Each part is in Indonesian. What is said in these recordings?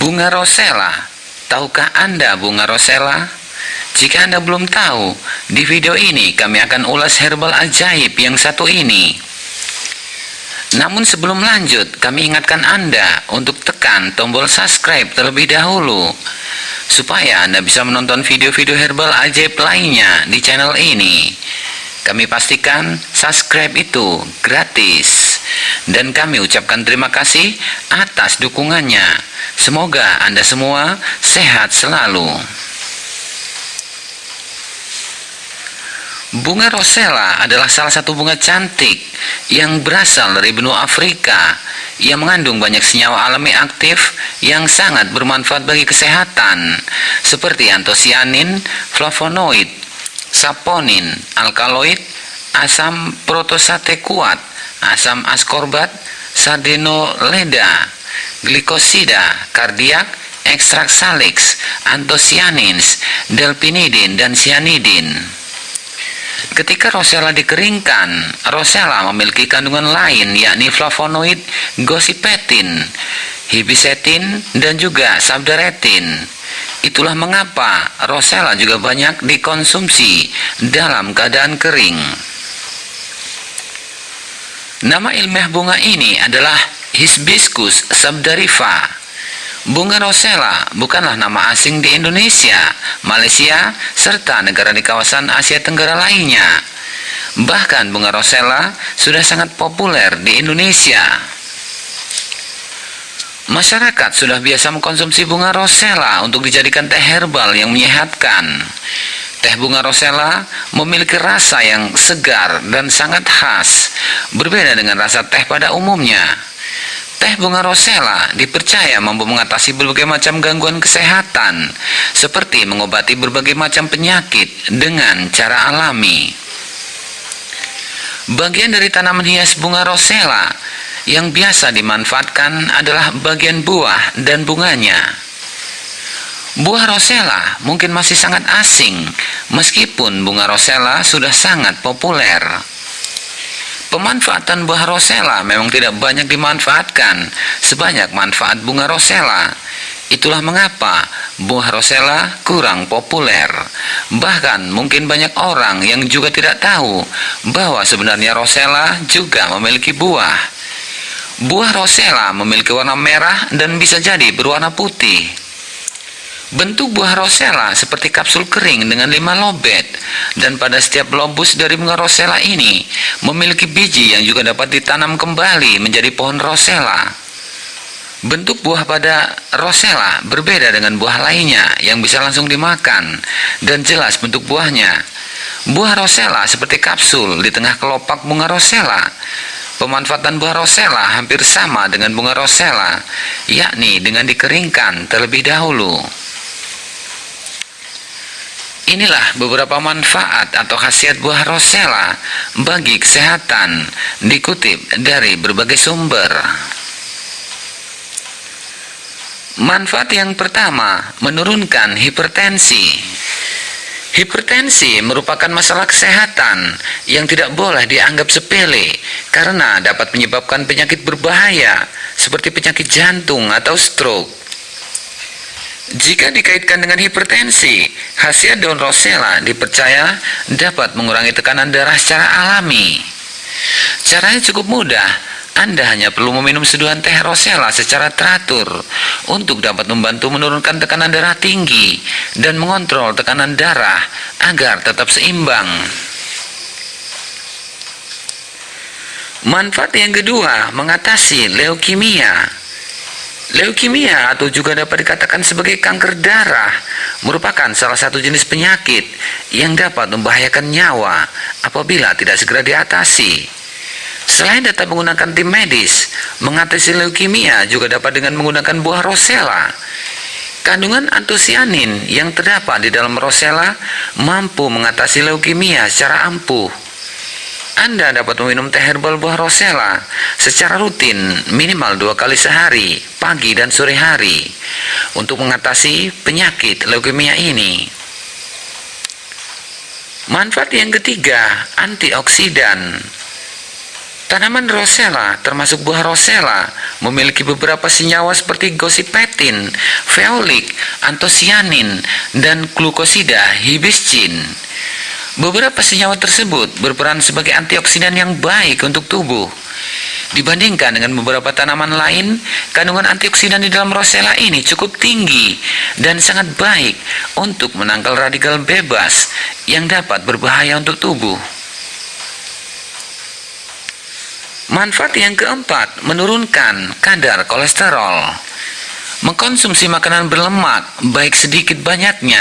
Bunga rosella. Tahukah Anda bunga rosella? Jika Anda belum tahu, di video ini kami akan ulas herbal ajaib yang satu ini. Namun sebelum lanjut, kami ingatkan Anda untuk tekan tombol subscribe terlebih dahulu supaya Anda bisa menonton video-video herbal ajaib lainnya di channel ini. Kami pastikan subscribe itu gratis dan kami ucapkan terima kasih atas dukungannya. Semoga Anda semua sehat selalu. Bunga rosella adalah salah satu bunga cantik yang berasal dari benua Afrika yang mengandung banyak senyawa alami aktif yang sangat bermanfaat bagi kesehatan seperti antosianin, flavonoid, saponin, alkaloid, asam protosate kuat, asam askorbat, sardenoleda, glikosida, kardiak, ekstrak salix, antosianins, delpinidin, dan cyanidin. Ketika rosella dikeringkan, rosella memiliki kandungan lain yakni flavonoid, gosipetin, hibisetin, dan juga sabdaretin. Itulah mengapa rosella juga banyak dikonsumsi dalam keadaan kering. Nama ilmiah bunga ini adalah Hibiscus sabdarifa Bunga rosella bukanlah nama asing di Indonesia, Malaysia, serta negara di kawasan Asia Tenggara lainnya. Bahkan bunga rosella sudah sangat populer di Indonesia. Masyarakat sudah biasa mengkonsumsi bunga rosella untuk dijadikan teh herbal yang menyehatkan. Teh bunga rosella memiliki rasa yang segar dan sangat khas, berbeda dengan rasa teh pada umumnya. Teh bunga rosella dipercaya mampu mengatasi berbagai macam gangguan kesehatan, seperti mengobati berbagai macam penyakit dengan cara alami. Bagian dari tanaman hias bunga rosella yang biasa dimanfaatkan adalah bagian buah dan bunganya. Buah rosella mungkin masih sangat asing, meskipun bunga rosella sudah sangat populer. Pemanfaatan buah rosella memang tidak banyak dimanfaatkan sebanyak manfaat bunga rosella. Itulah mengapa buah rosella kurang populer. Bahkan mungkin banyak orang yang juga tidak tahu bahwa sebenarnya rosella juga memiliki buah. Buah rosella memiliki warna merah dan bisa jadi berwarna putih. Bentuk buah rosella seperti kapsul kering dengan lima lobet dan pada setiap lobus dari bunga rosella ini memiliki biji yang juga dapat ditanam kembali menjadi pohon rosella. Bentuk buah pada rosella berbeda dengan buah lainnya yang bisa langsung dimakan dan jelas bentuk buahnya. Buah rosella seperti kapsul di tengah kelopak bunga rosella. Pemanfaatan buah rosella hampir sama dengan bunga rosella, yakni dengan dikeringkan terlebih dahulu. Inilah beberapa manfaat atau khasiat buah rosella bagi kesehatan dikutip dari berbagai sumber. Manfaat yang pertama, menurunkan hipertensi. Hipertensi merupakan masalah kesehatan yang tidak boleh dianggap sepele karena dapat menyebabkan penyakit berbahaya seperti penyakit jantung atau stroke. Jika dikaitkan dengan hipertensi, khasiat daun rosella dipercaya dapat mengurangi tekanan darah secara alami. Caranya cukup mudah, Anda hanya perlu meminum seduhan teh rosella secara teratur untuk dapat membantu menurunkan tekanan darah tinggi dan mengontrol tekanan darah agar tetap seimbang. Manfaat yang kedua, mengatasi leukemia. Leukemia atau juga dapat dikatakan sebagai kanker darah merupakan salah satu jenis penyakit yang dapat membahayakan nyawa apabila tidak segera diatasi. Selain dapat menggunakan tim medis, mengatasi leukemia juga dapat dengan menggunakan buah rosella. Kandungan antosianin yang terdapat di dalam rosella mampu mengatasi leukemia secara ampuh. Anda dapat meminum teh herbal buah rosella secara rutin minimal dua kali sehari, pagi dan sore hari, untuk mengatasi penyakit leukemia ini. Manfaat yang ketiga, antioksidan. Tanaman rosella, termasuk buah rosella, memiliki beberapa senyawa seperti gosipetin, feolik, antosianin, dan glukosida hibiscin. Beberapa senyawa tersebut berperan sebagai antioksidan yang baik untuk tubuh. Dibandingkan dengan beberapa tanaman lain, kandungan antioksidan di dalam rosella ini cukup tinggi dan sangat baik untuk menangkal radikal bebas yang dapat berbahaya untuk tubuh. Manfaat yang keempat, menurunkan kadar kolesterol. Mengkonsumsi makanan berlemak, baik sedikit banyaknya,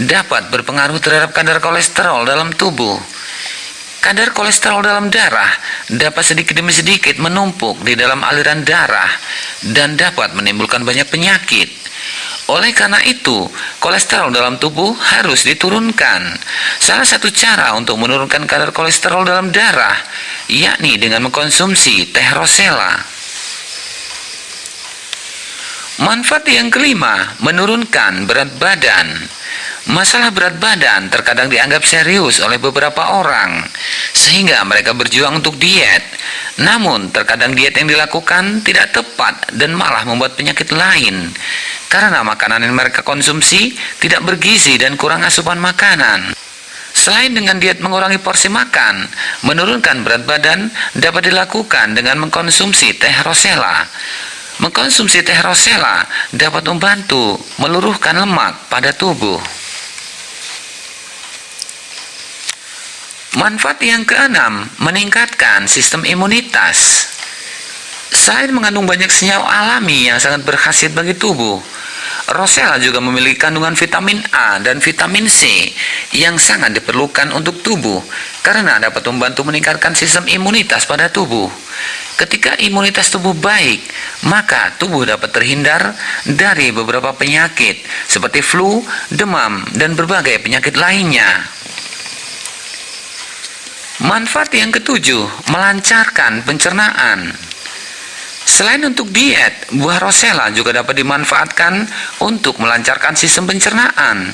dapat berpengaruh terhadap kadar kolesterol dalam tubuh. Kadar kolesterol dalam darah dapat sedikit demi sedikit menumpuk di dalam aliran darah dan dapat menimbulkan banyak penyakit. Oleh karena itu, kolesterol dalam tubuh harus diturunkan. Salah satu cara untuk menurunkan kadar kolesterol dalam darah, yakni dengan mengkonsumsi teh rosella. Manfaat yang kelima, menurunkan berat badan. Masalah berat badan terkadang dianggap serius oleh beberapa orang, sehingga mereka berjuang untuk diet. Namun, terkadang diet yang dilakukan tidak tepat dan malah membuat penyakit lain, karena makanan yang mereka konsumsi tidak bergizi dan kurang asupan makanan. Selain dengan diet mengurangi porsi makan, menurunkan berat badan dapat dilakukan dengan mengkonsumsi teh rosella. Mengkonsumsi teh rosella dapat membantu meluruhkan lemak pada tubuh. Manfaat yang keenam, meningkatkan sistem imunitas. Selain mengandung banyak senyawa alami yang sangat berkhasiat bagi tubuh, Rosella juga memiliki kandungan vitamin A dan vitamin C yang sangat diperlukan untuk tubuh karena dapat membantu meningkatkan sistem imunitas pada tubuh. Ketika imunitas tubuh baik, maka tubuh dapat terhindar dari beberapa penyakit seperti flu, demam, dan berbagai penyakit lainnya. Manfaat yang ketujuh, melancarkan pencernaan. Selain untuk diet, buah rosella juga dapat dimanfaatkan untuk melancarkan sistem pencernaan.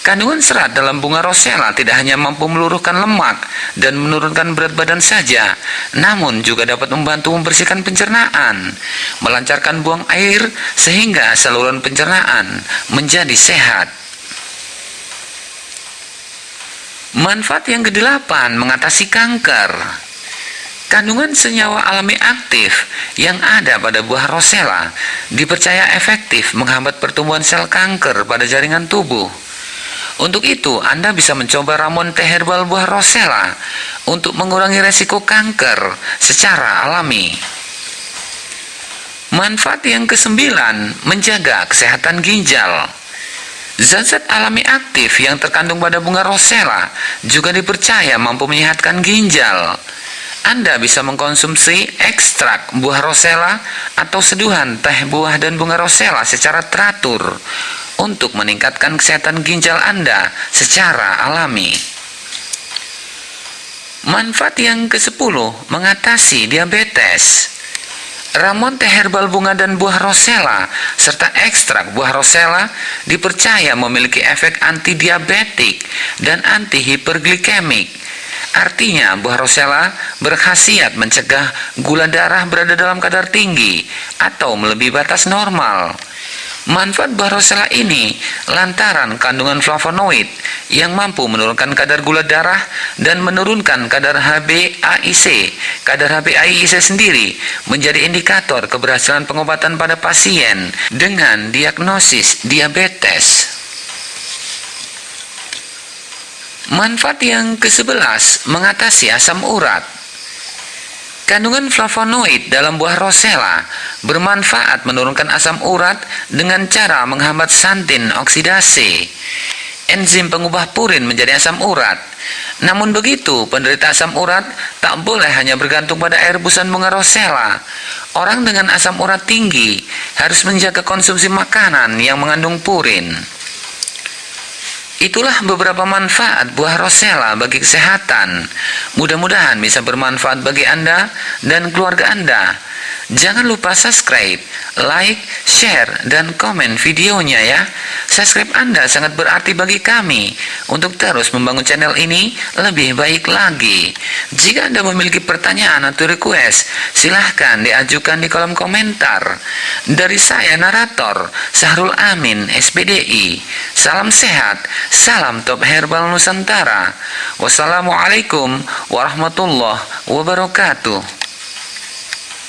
Kandungan serat dalam bunga rosella tidak hanya mampu meluruhkan lemak dan menurunkan berat badan saja, namun juga dapat membantu membersihkan pencernaan, melancarkan buang air sehingga saluran pencernaan menjadi sehat. Manfaat yang kedelapan mengatasi kanker. Kandungan senyawa alami aktif yang ada pada buah rosella dipercaya efektif menghambat pertumbuhan sel kanker pada jaringan tubuh. Untuk itu, Anda bisa mencoba ramuan teh herbal buah rosella untuk mengurangi resiko kanker secara alami. Manfaat yang kesembilan, menjaga kesehatan ginjal. Zat-zat alami aktif yang terkandung pada bunga rosella juga dipercaya mampu menyehatkan ginjal. Anda bisa mengkonsumsi ekstrak buah rosella atau seduhan teh buah dan bunga rosella secara teratur untuk meningkatkan kesehatan ginjal Anda secara alami. Manfaat yang ke-10 mengatasi diabetes. Ramuan teh herbal bunga dan buah rosella serta ekstrak buah rosella dipercaya memiliki efek antidiabetik dan antihiperglikemik. Artinya buah rosella berkhasiat mencegah gula darah berada dalam kadar tinggi atau melebihi batas normal. Manfaat buah rosella ini lantaran kandungan flavonoid yang mampu menurunkan kadar gula darah dan menurunkan kadar HbA1c. Kadar HbA1c sendiri menjadi indikator keberhasilan pengobatan pada pasien dengan diagnosis diabetes. Manfaat yang ke-11 mengatasi asam urat. Kandungan flavonoid dalam buah rosella bermanfaat menurunkan asam urat dengan cara menghambat santin oksidasi. Enzim pengubah purin menjadi asam urat. Namun begitu, penderita asam urat tak boleh hanya bergantung pada air busan bunga rosella. Orang dengan asam urat tinggi harus menjaga konsumsi makanan yang mengandung purin. Itulah beberapa manfaat buah rosella bagi kesehatan. Mudah-mudahan bisa bermanfaat bagi Anda dan keluarga Anda. Jangan lupa subscribe, like, share, dan komen videonya ya. Subscribe Anda sangat berarti bagi kami untuk terus membangun channel ini lebih baik lagi. Jika Anda memiliki pertanyaan atau request, silahkan diajukan di kolom komentar. Dari saya narator, Sahrul Amin, SPDI. Salam sehat, salam top herbal Nusantara. Wassalamualaikum warahmatullahi wabarakatuh.